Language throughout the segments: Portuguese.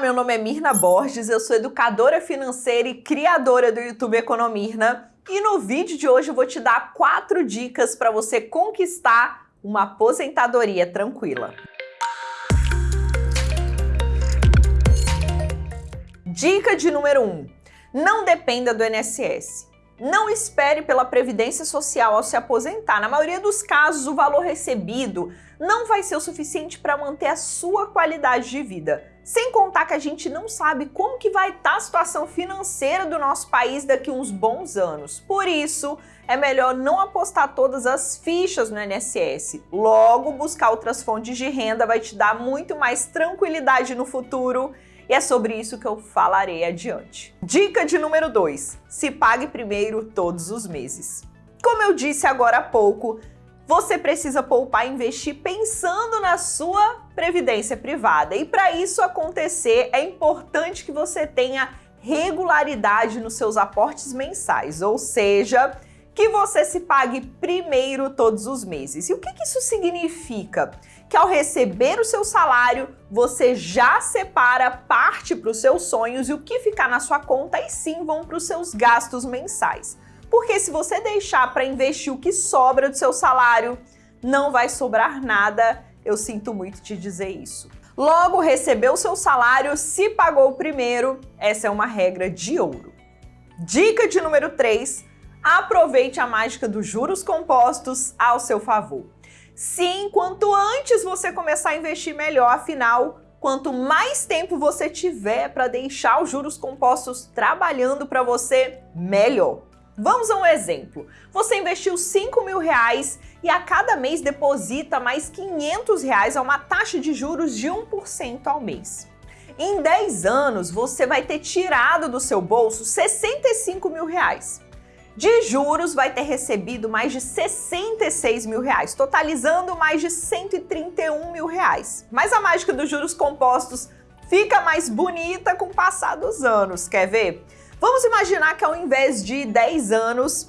meu nome é Mirna Borges, eu sou educadora financeira e criadora do YouTube Economirna. E no vídeo de hoje eu vou te dar quatro dicas para você conquistar uma aposentadoria tranquila. Dica de número 1. Um, não dependa do INSS. Não espere pela Previdência Social ao se aposentar. Na maioria dos casos, o valor recebido não vai ser o suficiente para manter a sua qualidade de vida. Sem contar que a gente não sabe como que vai estar tá a situação financeira do nosso país daqui uns bons anos. Por isso, é melhor não apostar todas as fichas no INSS. Logo, buscar outras fontes de renda vai te dar muito mais tranquilidade no futuro e é sobre isso que eu falarei adiante. Dica de número 2. Se pague primeiro todos os meses. Como eu disse agora há pouco, você precisa poupar e investir pensando na sua previdência privada. E para isso acontecer, é importante que você tenha regularidade nos seus aportes mensais, ou seja, que você se pague primeiro todos os meses. E o que, que isso significa? Que ao receber o seu salário, você já separa parte para os seus sonhos e o que ficar na sua conta e sim vão para os seus gastos mensais. Porque se você deixar para investir o que sobra do seu salário, não vai sobrar nada, eu sinto muito te dizer isso. Logo, recebeu o seu salário, se pagou primeiro, essa é uma regra de ouro. Dica de número 3, aproveite a mágica dos juros compostos ao seu favor. Sim, quanto antes você começar a investir melhor, afinal, quanto mais tempo você tiver para deixar os juros compostos trabalhando para você, melhor. Vamos a um exemplo. Você investiu 5 mil reais e a cada mês deposita mais 500 reais a uma taxa de juros de 1% ao mês. Em 10 anos, você vai ter tirado do seu bolso 65 mil reais. De juros, vai ter recebido mais de 66 mil reais, totalizando mais de 131 mil reais. Mas a mágica dos juros compostos fica mais bonita com o passar dos anos, quer ver? Vamos imaginar que ao invés de 10 anos,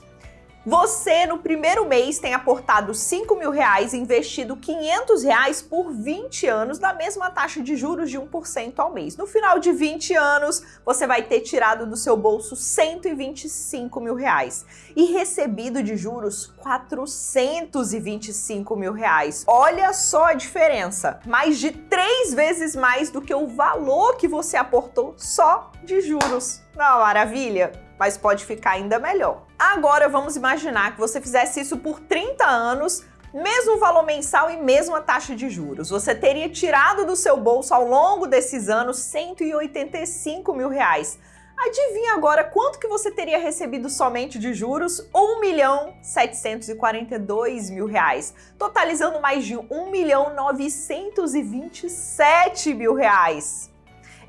você, no primeiro mês, tem aportado 5 mil reais e investido 500 reais por 20 anos na mesma taxa de juros de 1% ao mês. No final de 20 anos, você vai ter tirado do seu bolso 125 mil reais e recebido de juros 425 mil reais. Olha só a diferença, mais de três vezes mais do que o valor que você aportou só de juros. Não, maravilha? Mas pode ficar ainda melhor. Agora vamos imaginar que você fizesse isso por 30 anos, mesmo valor mensal e mesma taxa de juros. Você teria tirado do seu bolso ao longo desses anos 185 mil reais. Adivinha agora quanto que você teria recebido somente de juros? 1 milhão 742 mil reais, totalizando mais de 1 milhão 927 mil reais.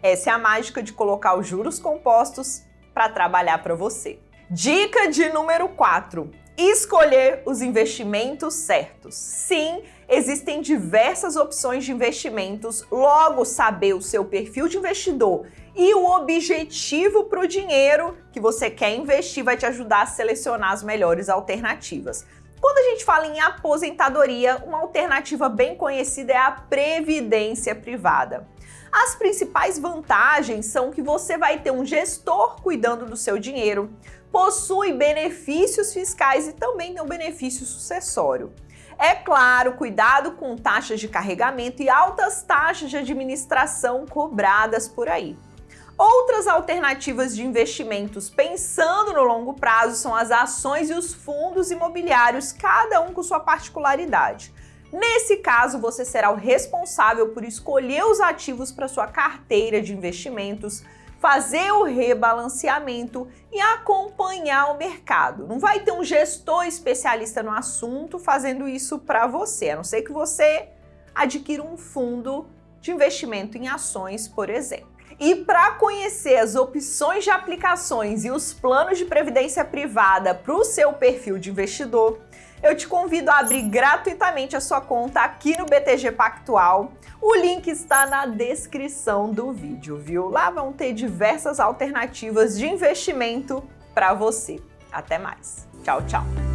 Essa é a mágica de colocar os juros compostos para trabalhar para você. Dica de número 4. Escolher os investimentos certos. Sim, existem diversas opções de investimentos, logo saber o seu perfil de investidor e o objetivo para o dinheiro que você quer investir vai te ajudar a selecionar as melhores alternativas. Quando a gente fala em aposentadoria, uma alternativa bem conhecida é a previdência privada. As principais vantagens são que você vai ter um gestor cuidando do seu dinheiro, possui benefícios fiscais e também tem um benefício sucessório. É claro, cuidado com taxas de carregamento e altas taxas de administração cobradas por aí. Outras alternativas de investimentos pensando no longo prazo são as ações e os fundos imobiliários, cada um com sua particularidade. Nesse caso, você será o responsável por escolher os ativos para sua carteira de investimentos, fazer o rebalanceamento e acompanhar o mercado. Não vai ter um gestor especialista no assunto fazendo isso para você, a não ser que você adquira um fundo de investimento em ações, por exemplo. E para conhecer as opções de aplicações e os planos de previdência privada para o seu perfil de investidor, eu te convido a abrir gratuitamente a sua conta aqui no BTG Pactual. O link está na descrição do vídeo, viu? Lá vão ter diversas alternativas de investimento para você. Até mais. Tchau, tchau.